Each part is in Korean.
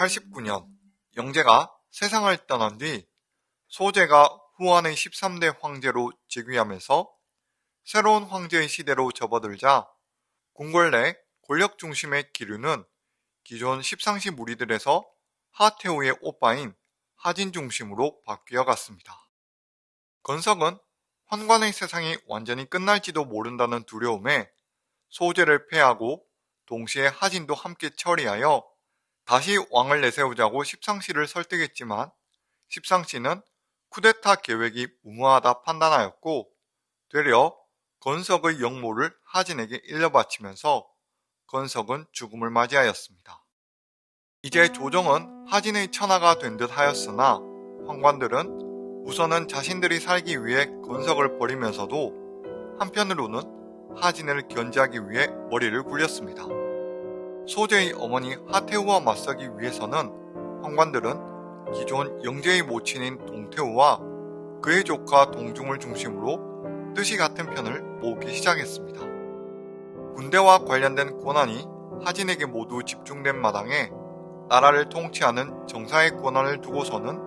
1989년 영재가 세상을 떠난 뒤 소재가 후한의 13대 황제로 즉위하면서 새로운 황제의 시대로 접어들자 궁궐 내 권력 중심의 기류는 기존 십상시 무리들에서 하태우의 오빠인 하진 중심으로 바뀌어 갔습니다. 건석은 환관의 세상이 완전히 끝날지도 모른다는 두려움에 소재를 패하고 동시에 하진도 함께 처리하여 다시 왕을 내세우자고 십상시를 설득했지만 십상시는 쿠데타 계획이 무모하다 판단하였고 되려 건석의 영모를 하진에게 일러바치면서 건석은 죽음을 맞이하였습니다. 이제 조정은 하진의 천하가 된 듯 하였으나 황관들은 우선은 자신들이 살기 위해 건석을 버리면서도 한편으로는 하진을 견제하기 위해 머리를 굴렸습니다. 소재의 어머니 하태우와 맞서기 위해서는 황관들은 기존 영재의 모친인 동태우와 그의 조카 동중을 중심으로 뜻이 같은 편을 모으기 시작했습니다. 군대와 관련된 권한이 하진에게 모두 집중된 마당에 나라를 통치하는 정사의 권한을 두고서는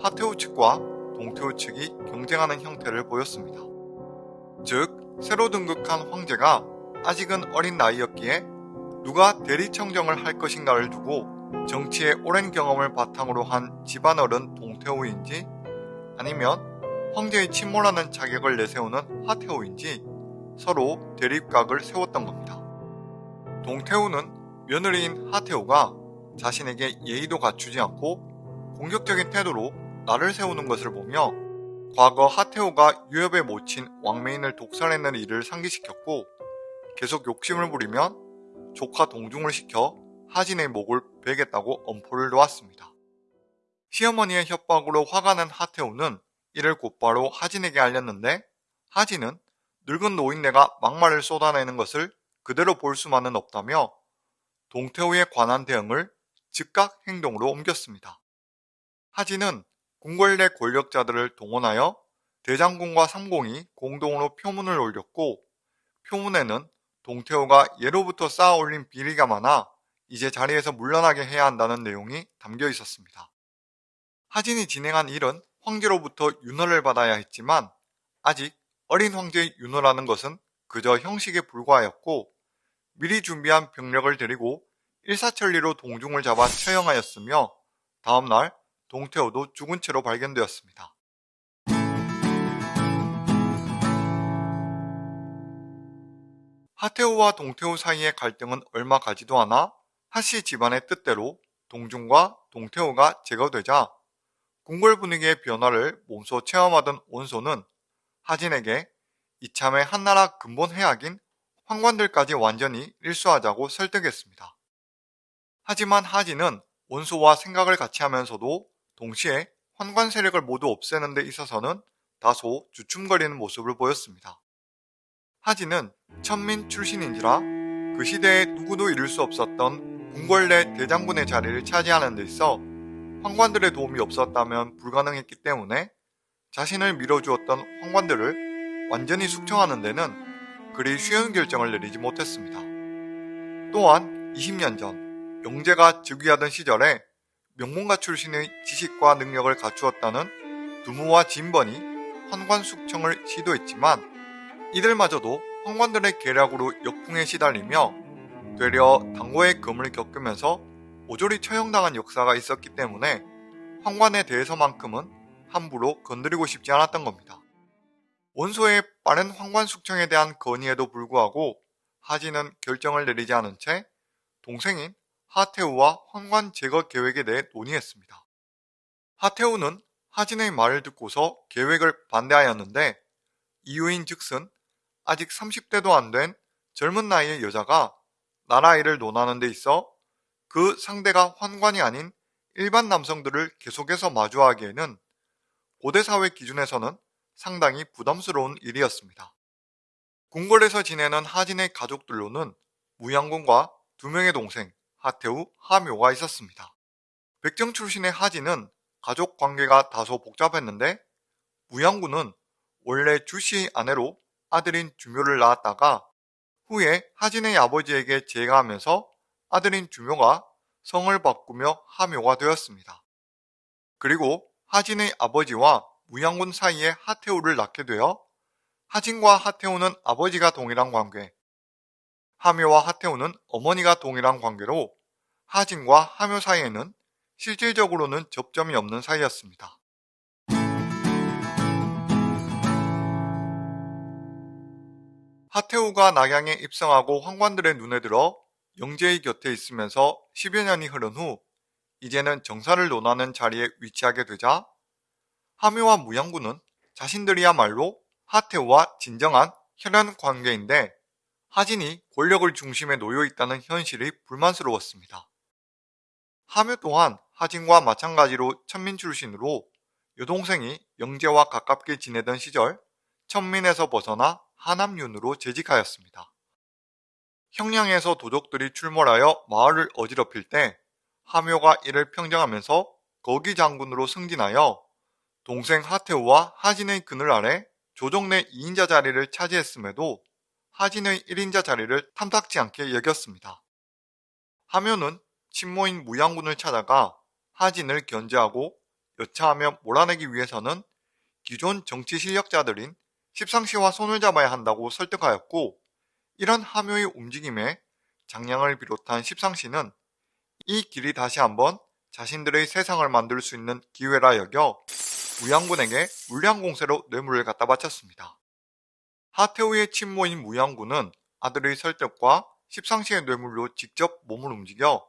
하태우 측과 동태우 측이 경쟁하는 형태를 보였습니다. 즉, 새로 등극한 황제가 아직은 어린 나이였기에 누가 대리청정을 할 것인가를 두고 정치의 오랜 경험을 바탕으로 한 집안어른 동태우인지 아니면 황제의 침몰하는 자격을 내세우는 하태우인지 서로 대립각을 세웠던 겁니다. 동태우는 며느리인 하태우가 자신에게 예의도 갖추지 않고 공격적인 태도로 나를 세우는 것을 보며 과거 하태우가 유협의 모친 왕메인을 독살했는 일을 상기시켰고 계속 욕심을 부리면 조카 동중을 시켜 하진의 목을 베겠다고 엄포를 놓았습니다. 시어머니의 협박으로 화가 난 하태우는 이를 곧바로 하진에게 알렸는데 하진은 늙은 노인네가 막말을 쏟아내는 것을 그대로 볼 수만은 없다며 동태우에 관한 대응을 즉각 행동으로 옮겼습니다. 하진은 궁궐 내 권력자들을 동원하여 대장군과 삼공이 공동으로 표문을 올렸고 표문에는 동태호가 예로부터 쌓아 올린 비리가 많아 이제 자리에서 물러나게 해야 한다는 내용이 담겨 있었습니다. 하진이 진행한 일은 황제로부터 윤허를 받아야 했지만 아직 어린 황제의 윤허라는 것은 그저 형식에 불과하였고 미리 준비한 병력을 데리고 일사천리로 동중을 잡아 처형하였으며 다음날 동태호도 죽은 채로 발견되었습니다. 하태우와 동태우 사이의 갈등은 얼마 가지도 않아 하씨 집안의 뜻대로 동중과 동태우가 제거되자 궁궐 분위기의 변화를 몸소 체험하던 원소는 하진에게 이참에 한나라 근본 해악인 황관들까지 완전히 일수하자고 설득했습니다. 하지만 하진은 원소와 생각을 같이 하면서도 동시에 환관 세력을 모두 없애는 데 있어서는 다소 주춤거리는 모습을 보였습니다. 하진은 천민 출신인지라 그 시대에 누구도 이룰 수 없었던 궁궐 내 대장군의 자리를 차지하는 데 있어 황관들의 도움이 없었다면 불가능했기 때문에 자신을 밀어주었던 황관들을 완전히 숙청하는 데는 그리 쉬운 결정을 내리지 못했습니다. 또한 20년 전 영재가 즉위하던 시절에 명문가 출신의 지식과 능력을 갖추었다는 두무와 진번이 환관 숙청을 시도했지만 이들마저도 황관들의 계략으로 역풍에 시달리며 되려 당고의 금을 겪으면서 오조리 처형당한 역사가 있었기 때문에 황관에 대해서만큼은 함부로 건드리고 싶지 않았던 겁니다. 원소의 빠른 황관 숙청에 대한 건의에도 불구하고 하진은 결정을 내리지 않은 채 동생인 하태우와 황관 제거 계획에 대해 논의했습니다. 하태우는 하진의 말을 듣고서 계획을 반대하였는데 이유인 즉슨 아직 30대도 안 된 젊은 나이의 여자가 나라 일을 논하는 데 있어 그 상대가 환관이 아닌 일반 남성들을 계속해서 마주하기에는 고대 사회 기준에서는 상당히 부담스러운 일이었습니다. 궁궐에서 지내는 하진의 가족들로는 무양군과 두 명의 동생 하태우, 하묘가 있었습니다. 백정 출신의 하진은 가족 관계가 다소 복잡했는데 무양군은 원래 주씨의 아내로 아들인 주묘를 낳았다가 후에 하진의 아버지에게 제가하면서 아들인 주묘가 성을 바꾸며 하묘가 되었습니다. 그리고 하진의 아버지와 무양군 사이에 하태우를 낳게 되어 하진과 하태우는 아버지가 동일한 관계, 하묘와 하태우는 어머니가 동일한 관계로 하진과 하묘 사이에는 실질적으로는 접점이 없는 사이였습니다. 하태우가 낙양에 입성하고 황관들의 눈에 들어 영재의 곁에 있으면서 10여 년이 흐른 후 이제는 정사를 논하는 자리에 위치하게 되자 하묘와 무양군은 자신들이야말로 하태우와 진정한 혈연 관계인데 하진이 권력을 중심에 놓여 있다는 현실이 불만스러웠습니다. 하묘 또한 하진과 마찬가지로 천민 출신으로 여동생이 영재와 가깝게 지내던 시절 천민에서 벗어나 하남윤으로 재직하였습니다. 형량에서 도적들이 출몰하여 마을을 어지럽힐 때 하묘가 이를 평정하면서 거기 장군으로 승진하여 동생 하태우와 하진의 그늘 아래 조정 내 2인자 자리를 차지했음에도 하진의 1인자 자리를 탐탁지 않게 여겼습니다. 하묘는 친모인 무양군을 찾아가 하진을 견제하고 여차하며 몰아내기 위해서는 기존 정치 실력자들인 십상시와 손을 잡아야 한다고 설득하였고 이런 하묘의 움직임에 장량을 비롯한 십상시는 이 길이 다시 한번 자신들의 세상을 만들 수 있는 기회라 여겨 무양군에게 물량공세로 뇌물을 갖다 바쳤습니다. 하태우의 친모인 무양군은 아들의 설득과 십상시의 뇌물로 직접 몸을 움직여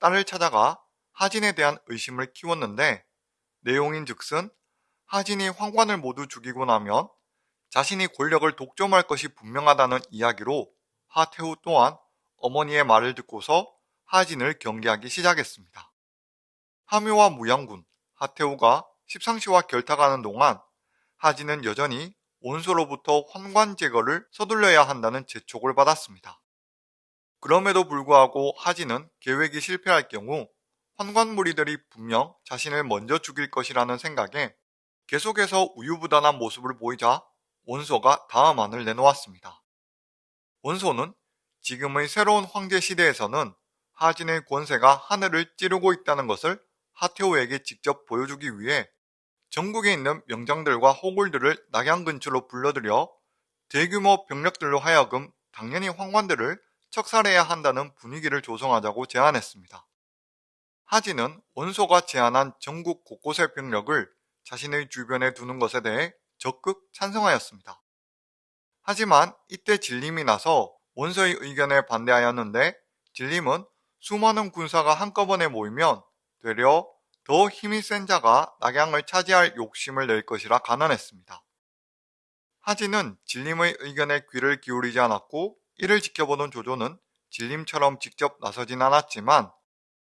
딸을 찾아가 하진에 대한 의심을 키웠는데 내용인 즉슨 하진이 황관을 모두 죽이고 나면 자신이 권력을 독점할 것이 분명하다는 이야기로 하태우 또한 어머니의 말을 듣고서 하진을 경계하기 시작했습니다. 하묘와 무양군, 하태우가 십상시와 결탁하는 동안 하진은 여전히 원소로부터 환관 제거를 서둘러야 한다는 재촉을 받았습니다. 그럼에도 불구하고 하진은 계획이 실패할 경우 환관 무리들이 분명 자신을 먼저 죽일 것이라는 생각에 계속해서 우유부단한 모습을 보이자 원소가 다음안을 내놓았습니다. 원소는 지금의 새로운 황제 시대에서는 하진의 권세가 하늘을 찌르고 있다는 것을 하태우에게 직접 보여주기 위해 전국에 있는 명장들과 호굴들을 낙양 근처로 불러들여 대규모 병력들로 하여금 당연히 황관들을 척살해야 한다는 분위기를 조성하자고 제안했습니다. 하진은 원소가 제안한 전국 곳곳의 병력을 자신의 주변에 두는 것에 대해 적극 찬성하였습니다. 하지만 이때 진림이 나서 원소의 의견에 반대하였는데 진림은 수많은 군사가 한꺼번에 모이면 되려 더 힘이 센 자가 낙양을 차지할 욕심을 낼 것이라 간언했습니다. 하진은 진림의 의견에 귀를 기울이지 않았고 이를 지켜보던 조조는 진림처럼 직접 나서진 않았지만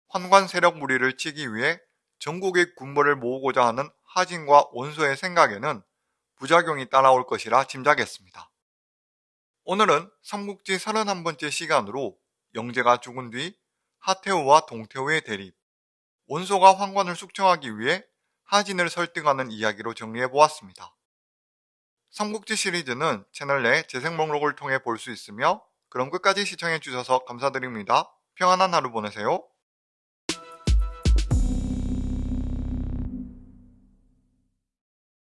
환관 세력 무리를 치기 위해 전국의 군벌을 모으고자 하는 하진과 원소의 생각에는 부작용이 따라올 것이라 짐작했습니다. 오늘은 삼국지 31번째 시간으로 영재가 죽은 뒤 하태우와 동태우의 대립, 원소가 황관을 숙청하기 위해 하진을 설득하는 이야기로 정리해보았습니다. 삼국지 시리즈는 채널 내 재생 목록을 통해 볼 수 있으며 그럼 끝까지 시청해주셔서 감사드립니다. 평안한 하루 보내세요.